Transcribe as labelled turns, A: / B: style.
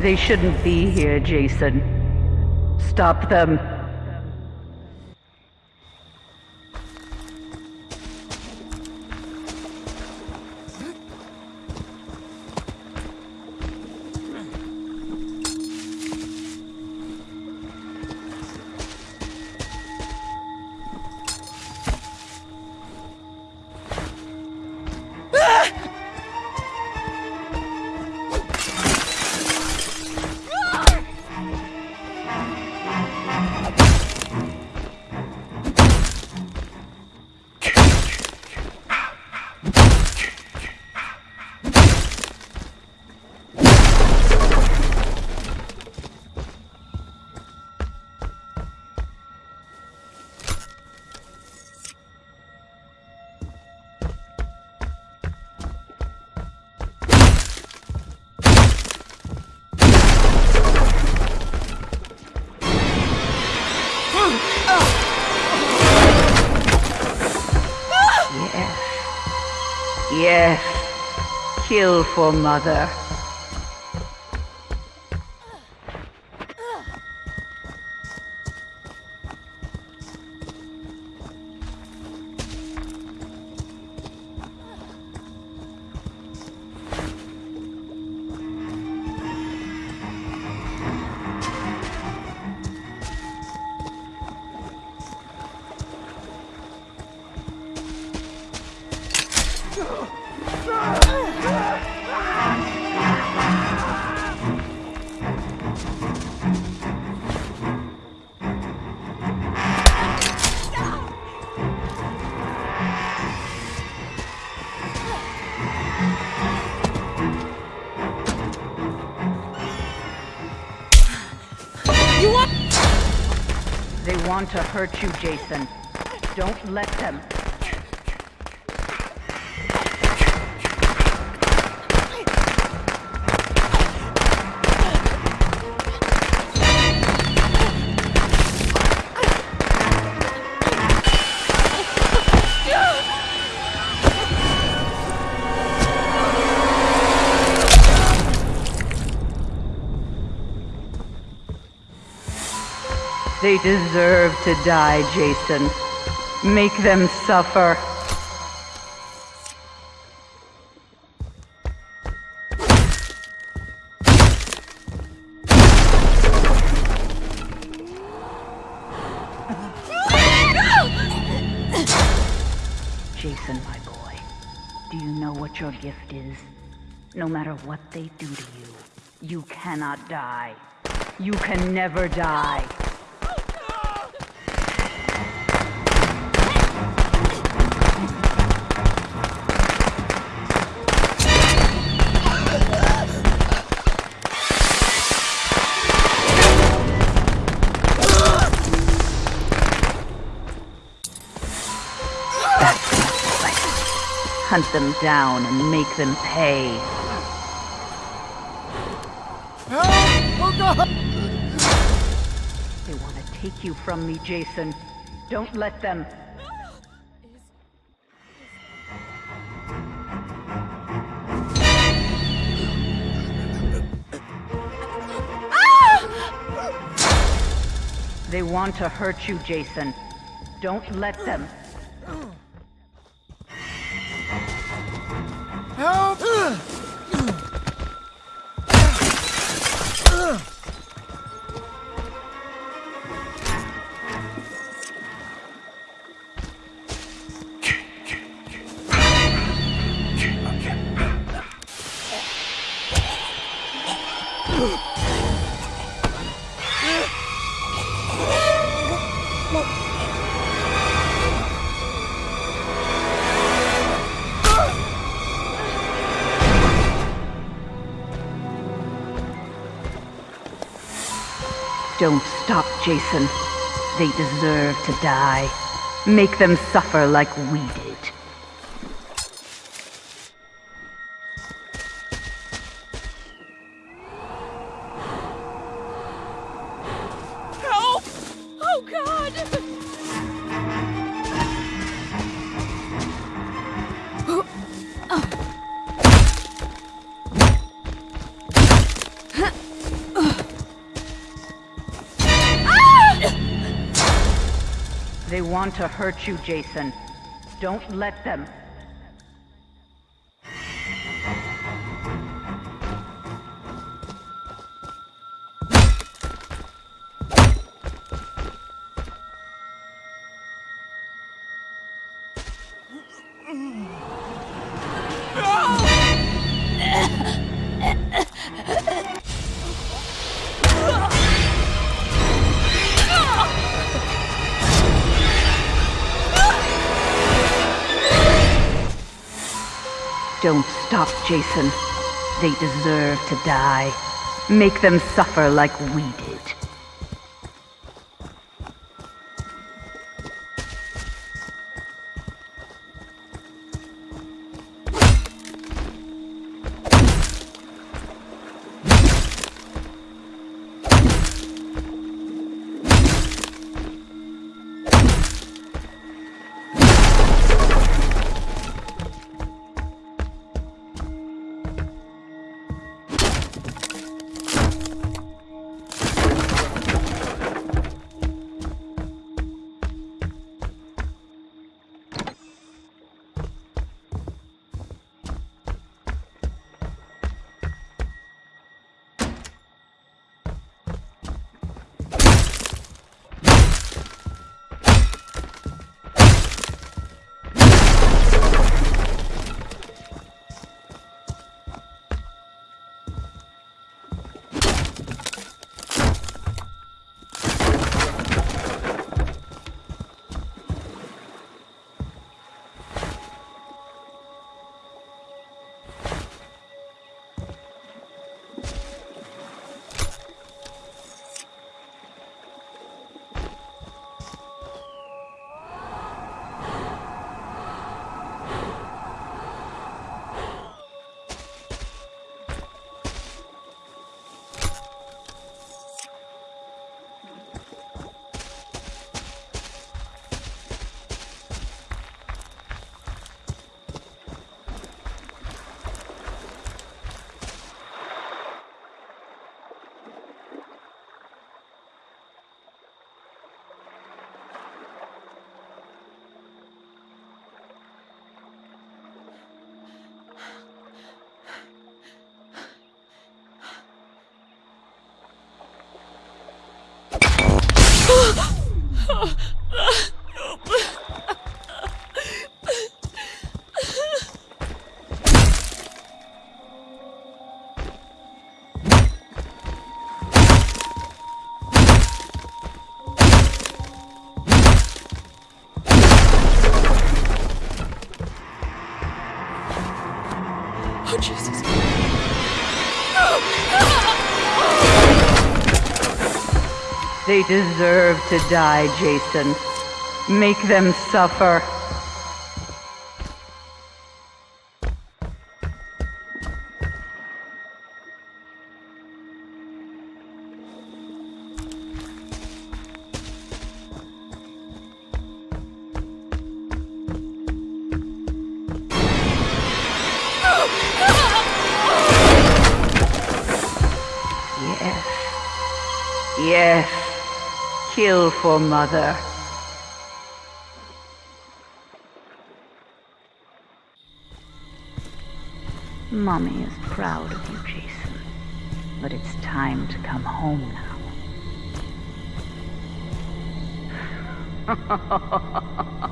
A: They shouldn't be here, Jason. Stop them. Yes. Kill for mother.
B: Want
A: to hurt you, Jason. Don't let them. They deserve to die, Jason. Make them suffer. Jason, my boy, do you know what your gift is? No matter what they do to you, you cannot die. You can never die. Hunt them down and make them pay.
B: Oh God!
A: They want to take you from me, Jason. Don't let them. They want to hurt you, Jason. Don't let them. Don't stop, Jason. They deserve to die. Make them suffer like we did.
B: Help! Oh God!
A: Want to hurt you, Jason. Don't let them. Don't stop, Jason. They deserve to die. Make them suffer like we did.
B: Oh, Jesus.
A: They deserve to die, Jason. Make them suffer. Yes. Kill for mother. Mommy is proud of you, Jason. But it's time to come home now.